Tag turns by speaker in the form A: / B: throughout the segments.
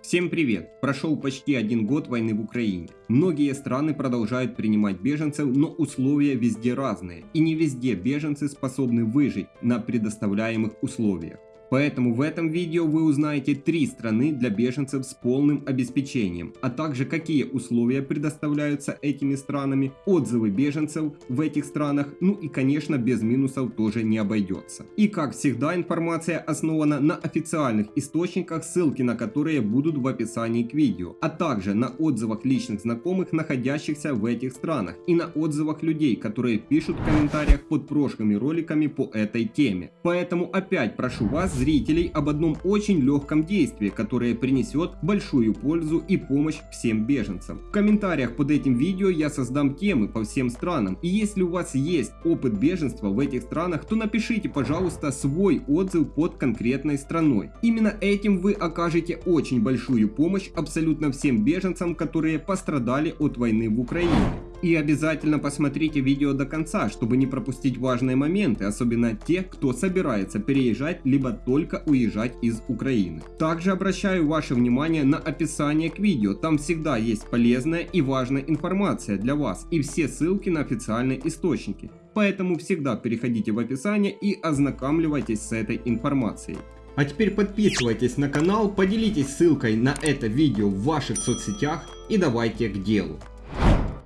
A: Всем привет! Прошел почти один год войны в Украине. Многие страны продолжают принимать беженцев, но условия везде разные. И не везде беженцы способны выжить на предоставляемых условиях. Поэтому в этом видео вы узнаете три страны для беженцев с полным обеспечением, а также какие условия предоставляются этими странами, отзывы беженцев в этих странах, ну и конечно без минусов тоже не обойдется. И как всегда информация основана на официальных источниках, ссылки на которые будут в описании к видео, а также на отзывах личных знакомых, находящихся в этих странах и на отзывах людей, которые пишут в комментариях под прошлыми роликами по этой теме. Поэтому опять прошу вас зрителей об одном очень легком действии, которое принесет большую пользу и помощь всем беженцам. В комментариях под этим видео я создам темы по всем странам, и если у вас есть опыт беженства в этих странах, то напишите, пожалуйста, свой отзыв под конкретной страной. Именно этим вы окажете очень большую помощь абсолютно всем беженцам, которые пострадали от войны в Украине. И обязательно посмотрите видео до конца, чтобы не пропустить важные моменты, особенно те, кто собирается переезжать, либо только уезжать из Украины. Также обращаю ваше внимание на описание к видео, там всегда есть полезная и важная информация для вас и все ссылки на официальные источники. Поэтому всегда переходите в описание и ознакомливайтесь с этой информацией. А теперь подписывайтесь на канал, поделитесь ссылкой на это видео в ваших соцсетях и давайте к делу.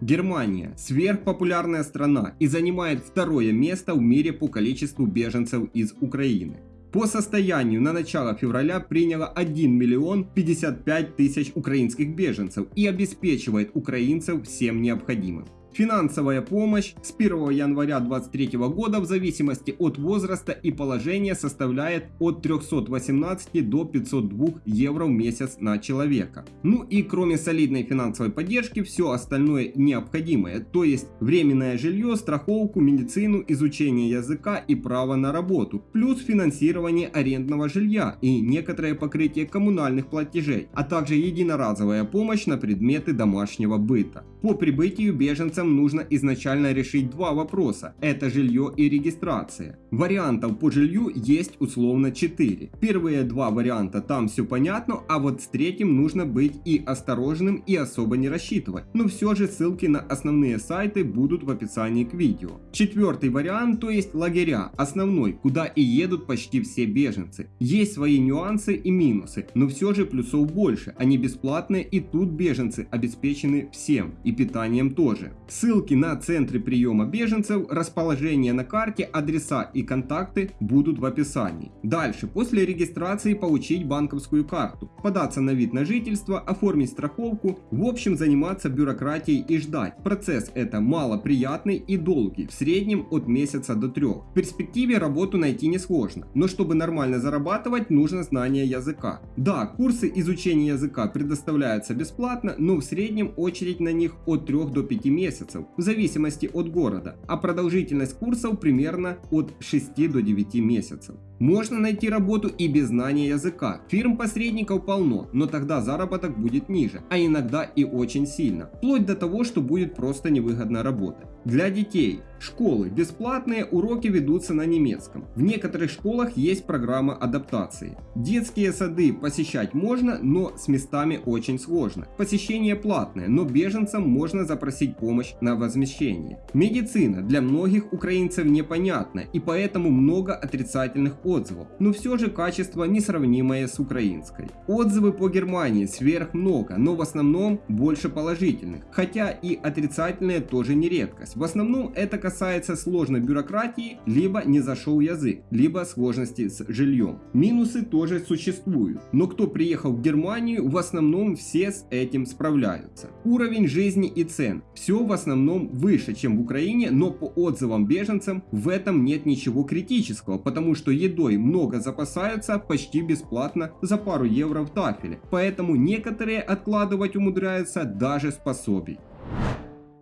A: Германия – сверхпопулярная страна и занимает второе место в мире по количеству беженцев из Украины. По состоянию на начало февраля приняло 1 миллион 55 тысяч украинских беженцев и обеспечивает украинцев всем необходимым. Финансовая помощь с 1 января 2023 года в зависимости от возраста и положения составляет от 318 до 502 евро в месяц на человека. Ну и кроме солидной финансовой поддержки, все остальное необходимое, то есть временное жилье, страховку, медицину, изучение языка и право на работу, плюс финансирование арендного жилья и некоторое покрытие коммунальных платежей, а также единоразовая помощь на предметы домашнего быта. По прибытию беженцам нам нужно изначально решить два вопроса. Это жилье и регистрация. Вариантов по жилью есть условно 4. Первые два варианта там все понятно, а вот с третьим нужно быть и осторожным и особо не рассчитывать. Но все же ссылки на основные сайты будут в описании к видео. Четвертый вариант, то есть лагеря, основной, куда и едут почти все беженцы. Есть свои нюансы и минусы, но все же плюсов больше. Они бесплатные и тут беженцы обеспечены всем и питанием тоже. Ссылки на центры приема беженцев, расположение на карте, адреса и контакты будут в описании. Дальше, после регистрации получить банковскую карту, податься на вид на жительство, оформить страховку, в общем заниматься бюрократией и ждать. Процесс это малоприятный и долгий, в среднем от месяца до трех. В перспективе работу найти несложно, но чтобы нормально зарабатывать, нужно знание языка. Да, курсы изучения языка предоставляются бесплатно, но в среднем очередь на них от 3 до 5 месяцев месяцев, в зависимости от города, а продолжительность курсов примерно от 6 до 9 месяцев. Можно найти работу и без знания языка. Фирм-посредников полно, но тогда заработок будет ниже, а иногда и очень сильно, вплоть до того, что будет просто невыгодно работать. Для детей. Школы. Бесплатные уроки ведутся на немецком. В некоторых школах есть программа адаптации. Детские сады посещать можно, но с местами очень сложно. Посещение платное, но беженцам можно запросить помощь на возмещение. Медицина для многих украинцев непонятна и поэтому много отрицательных отзывов, но все же качество несравнимое с украинской. Отзывы по Германии сверх много, но в основном больше положительных, хотя и отрицательные тоже не редкость. В основном это касается сложной бюрократии, либо не зашел язык, либо сложности с жильем. Минусы тоже существуют, но кто приехал в Германию, в основном все с этим справляются. Уровень жизни и цен. Все в основном выше, чем в Украине, но по отзывам беженцам в этом нет ничего критического, потому что еду едой много запасаются почти бесплатно за пару евро в тафеле, поэтому некоторые откладывать умудряются даже с пособий.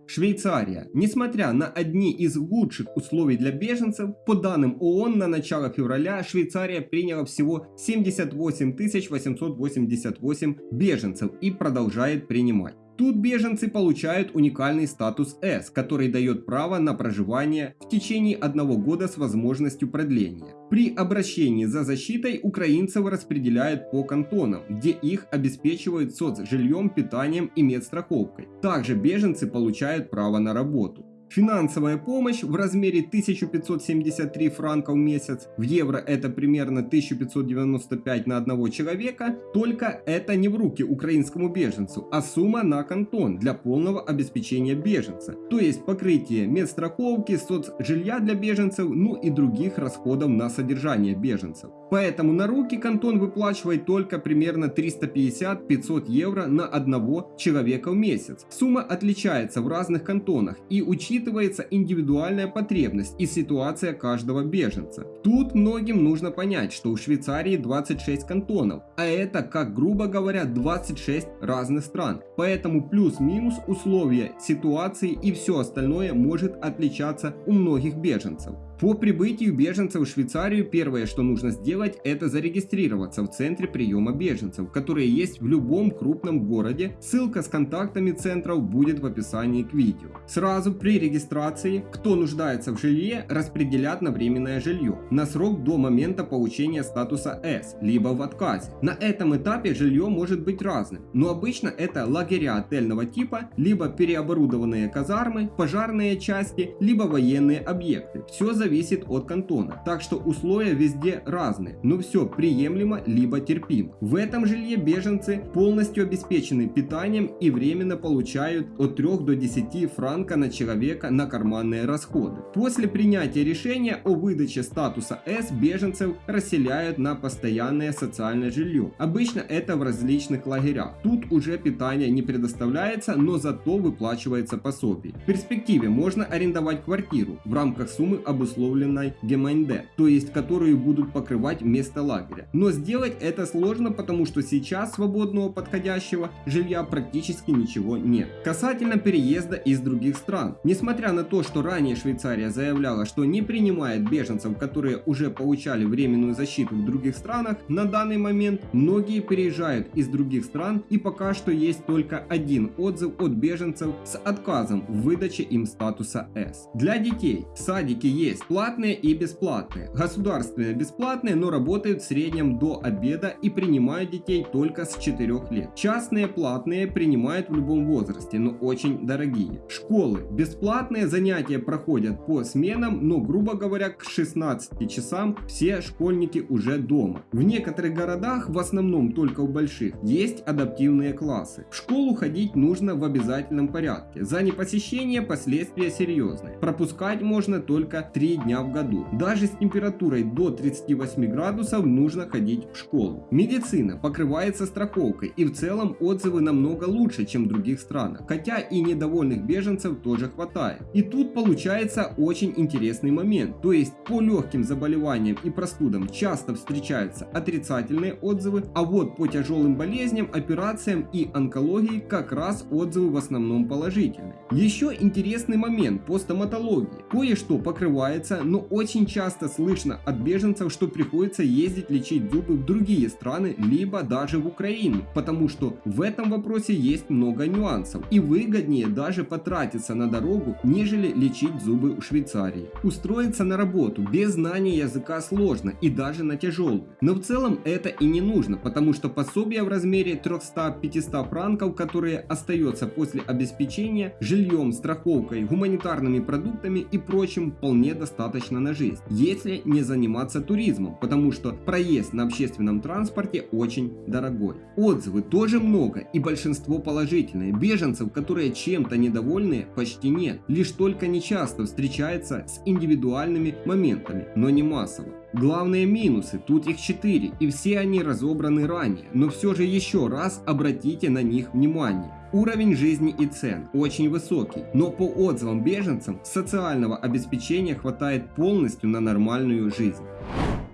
A: Швейцария. Несмотря на одни из лучших условий для беженцев, по данным ООН на начало февраля Швейцария приняла всего 78 888 беженцев и продолжает принимать. Тут беженцы получают уникальный статус С, который дает право на проживание в течение одного года с возможностью продления. При обращении за защитой украинцев распределяют по кантонам, где их обеспечивают соцжильем, питанием и медстраховкой. Также беженцы получают право на работу. Финансовая помощь в размере 1573 франка в месяц, в евро это примерно 1595 на одного человека, только это не в руки украинскому беженцу, а сумма на кантон для полного обеспечения беженца, то есть покрытие медстраховки, соцжилья для беженцев, ну и других расходов на содержание беженцев. Поэтому на руки кантон выплачивает только примерно 350-500 евро на одного человека в месяц. Сумма отличается в разных кантонах и учитывается индивидуальная потребность и ситуация каждого беженца. Тут многим нужно понять, что у Швейцарии 26 кантонов, а это, как грубо говоря, 26 разных стран. Поэтому плюс-минус условия ситуации и все остальное может отличаться у многих беженцев. По прибытию беженцев в Швейцарию первое, что нужно сделать, это зарегистрироваться в центре приема беженцев, которые есть в любом крупном городе. Ссылка с контактами центров будет в описании к видео. Сразу при регистрации, кто нуждается в жилье, распределят на временное жилье на срок до момента получения статуса S, либо в отказе. На этом этапе жилье может быть разным, но обычно это лагеря отельного типа, либо переоборудованные казармы, пожарные части, либо военные объекты. Все зависит зависит от кантона, так что условия везде разные, но все приемлемо либо терпимо. В этом жилье беженцы полностью обеспечены питанием и временно получают от 3 до 10 франка на человека на карманные расходы. После принятия решения о выдаче статуса С беженцев расселяют на постоянное социальное жилье. Обычно это в различных лагерях. Тут уже питание не предоставляется, но зато выплачивается пособие. В перспективе можно арендовать квартиру в рамках суммы обусловленной обусловленной ГМНД, то есть которую будут покрывать место лагеря. Но сделать это сложно, потому что сейчас свободного подходящего жилья практически ничего нет. Касательно переезда из других стран. Несмотря на то, что ранее Швейцария заявляла, что не принимает беженцев, которые уже получали временную защиту в других странах, на данный момент многие переезжают из других стран и пока что есть только один отзыв от беженцев с отказом в выдаче им статуса С. Для детей садики есть платные и бесплатные. Государственные бесплатные, но работают в среднем до обеда и принимают детей только с 4 лет. Частные платные принимают в любом возрасте, но очень дорогие. Школы бесплатные, занятия проходят по сменам, но грубо говоря к 16 часам все школьники уже дома. В некоторых городах, в основном только в больших, есть адаптивные классы. В школу ходить нужно в обязательном порядке. За непосещение последствия серьезные. Пропускать можно только 3 дня в году. Даже с температурой до 38 градусов нужно ходить в школу. Медицина покрывается страховкой и в целом отзывы намного лучше, чем в других странах. Хотя и недовольных беженцев тоже хватает. И тут получается очень интересный момент. То есть по легким заболеваниям и простудам часто встречаются отрицательные отзывы, а вот по тяжелым болезням, операциям и онкологии как раз отзывы в основном положительные. Еще интересный момент по стоматологии. Кое-что покрывается делается, но очень часто слышно от беженцев, что приходится ездить лечить зубы в другие страны, либо даже в Украину, потому что в этом вопросе есть много нюансов и выгоднее даже потратиться на дорогу, нежели лечить зубы в Швейцарии. Устроиться на работу без знания языка сложно и даже на тяжелую, но в целом это и не нужно, потому что пособие в размере 300-500 франков, которые остается после обеспечения жильем, страховкой, гуманитарными продуктами и прочим вполне достаточно достаточно на жизнь, если не заниматься туризмом, потому что проезд на общественном транспорте очень дорогой. Отзывы тоже много и большинство положительные. Беженцев, которые чем-то недовольны, почти нет. Лишь только нечасто встречается с индивидуальными моментами, но не массово. Главные минусы, тут их 4, и все они разобраны ранее, но все же еще раз обратите на них внимание. Уровень жизни и цен очень высокий, но по отзывам беженцам социального обеспечения хватает полностью на нормальную жизнь.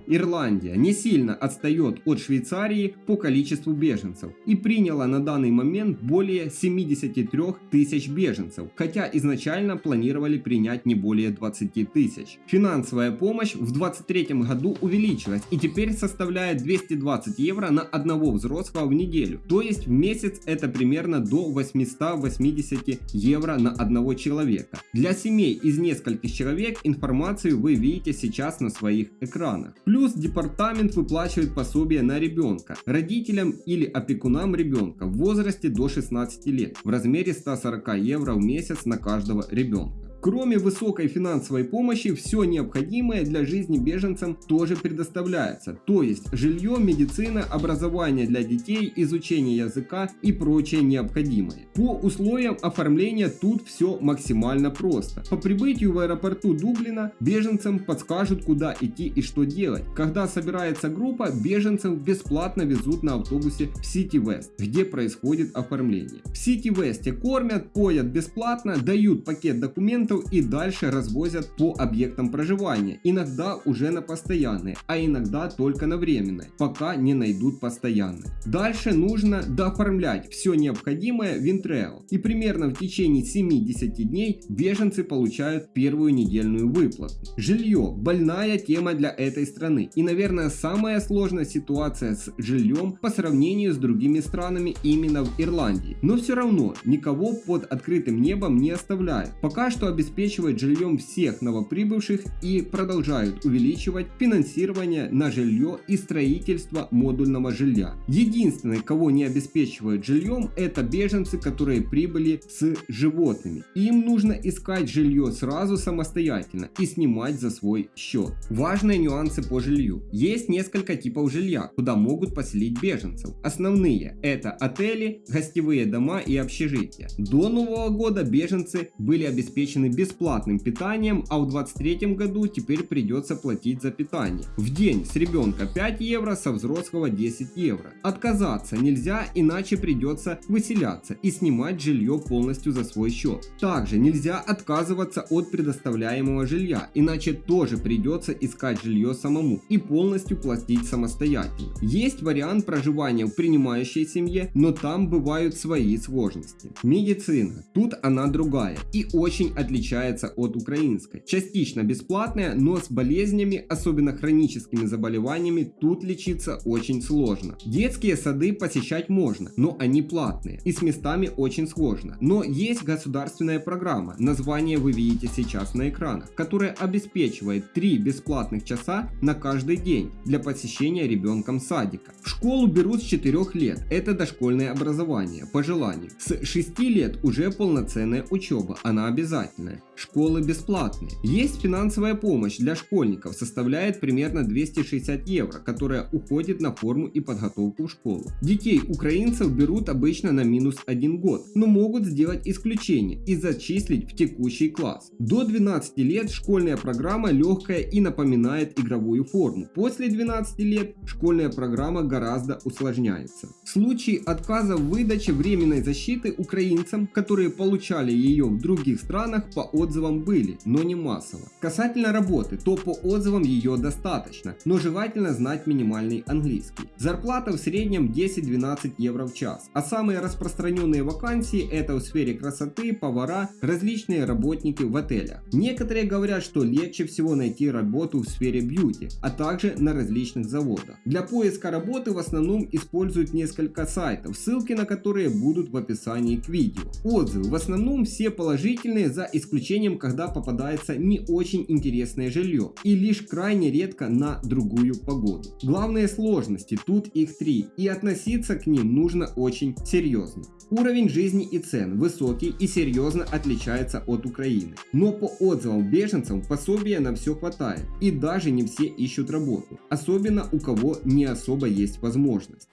A: Ирландия не сильно отстает от Швейцарии по количеству беженцев и приняла на данный момент более 73 тысяч беженцев, хотя изначально планировали принять не более 20 тысяч. Финансовая помощь в 2023 году увеличилась и теперь составляет 220 евро на одного взрослого в неделю, то есть в месяц это примерно до 880 евро на одного человека. Для семей из нескольких человек информацию вы видите сейчас на своих экранах. Плюс департамент выплачивает пособие на ребенка, родителям или опекунам ребенка в возрасте до 16 лет в размере 140 евро в месяц на каждого ребенка. Кроме высокой финансовой помощи, все необходимое для жизни беженцам тоже предоставляется, то есть жилье, медицина, образование для детей, изучение языка и прочее необходимое. По условиям оформления тут все максимально просто. По прибытию в аэропорту Дублина беженцам подскажут куда идти и что делать. Когда собирается группа, беженцев бесплатно везут на автобусе в Сити Вест, где происходит оформление. В Сити Весте кормят, поят бесплатно, дают пакет документов клиентов и дальше развозят по объектам проживания, иногда уже на постоянные, а иногда только на временные, пока не найдут постоянные. Дальше нужно дооформлять все необходимое в Intrail и примерно в течение 70 дней беженцы получают первую недельную выплату. Жилье – больная тема для этой страны и наверное самая сложная ситуация с жильем по сравнению с другими странами именно в Ирландии. Но все равно никого под открытым небом не оставляют. Пока что обеспечивают жильем всех новоприбывших и продолжают увеличивать финансирование на жилье и строительство модульного жилья. Единственное, кого не обеспечивают жильем, это беженцы, которые прибыли с животными. Им нужно искать жилье сразу самостоятельно и снимать за свой счет. Важные нюансы по жилью. Есть несколько типов жилья, куда могут поселить беженцев. Основные это отели, гостевые дома и общежития. До Нового года беженцы были обеспечены бесплатным питанием, а в 2023 году теперь придется платить за питание. В день с ребенка 5 евро, со взрослого 10 евро. Отказаться нельзя, иначе придется выселяться и снимать жилье полностью за свой счет. Также нельзя отказываться от предоставляемого жилья, иначе тоже придется искать жилье самому и полностью платить самостоятельно. Есть вариант проживания в принимающей семье, но там бывают свои сложности. Медицина. Тут она другая и очень отличается отличается от украинской. Частично бесплатная, но с болезнями, особенно хроническими заболеваниями, тут лечиться очень сложно. Детские сады посещать можно, но они платные и с местами очень сложно. Но есть государственная программа, название вы видите сейчас на экранах, которая обеспечивает 3 бесплатных часа на каждый день для посещения ребенком садика. В школу берут с 4 лет, это дошкольное образование, по желанию. С 6 лет уже полноценная учеба, она обязательная бесплатные, школы бесплатные. Есть финансовая помощь для школьников, составляет примерно 260 евро, которая уходит на форму и подготовку в школу. Детей украинцев берут обычно на минус 1 год, но могут сделать исключение и зачислить в текущий класс. До 12 лет школьная программа легкая и напоминает игровую форму. После 12 лет школьная программа гораздо усложняется. В случае отказа в выдаче временной защиты украинцам, которые получали ее в других странах по отзывам были, но не массово. Касательно работы, то по отзывам ее достаточно, но желательно знать минимальный английский. Зарплата в среднем 10-12 евро в час, а самые распространенные вакансии это в сфере красоты, повара, различные работники в отелях. Некоторые говорят, что легче всего найти работу в сфере бьюти, а также на различных заводах. Для поиска работы в основном используют несколько сайтов, ссылки на которые будут в описании к видео. Отзывы в основном все положительные за исключением исключением, когда попадается не очень интересное жилье и лишь крайне редко на другую погоду. Главные сложности, тут их три, и относиться к ним нужно очень серьезно. Уровень жизни и цен высокий и серьезно отличается от Украины. Но по отзывам беженцев пособия на все хватает и даже не все ищут работу, особенно у кого не особо есть возможность.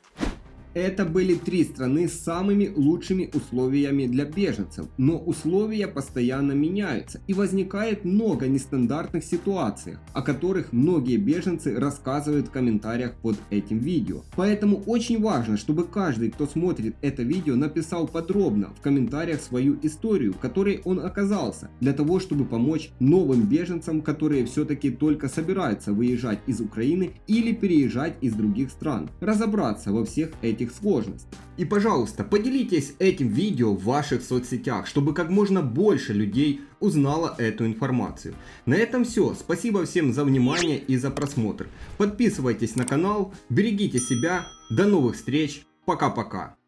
A: Это были три страны с самыми лучшими условиями для беженцев, но условия постоянно меняются и возникает много нестандартных ситуаций, о которых многие беженцы рассказывают в комментариях под этим видео. Поэтому очень важно, чтобы каждый, кто смотрит это видео, написал подробно в комментариях свою историю, в которой он оказался, для того, чтобы помочь новым беженцам, которые все-таки только собираются выезжать из Украины или переезжать из других стран, разобраться во всех этих этих сложностей. И пожалуйста, поделитесь этим видео в ваших соцсетях, чтобы как можно больше людей узнало эту информацию. На этом все. Спасибо всем за внимание и за просмотр. Подписывайтесь на канал, берегите себя. До новых встреч. Пока-пока.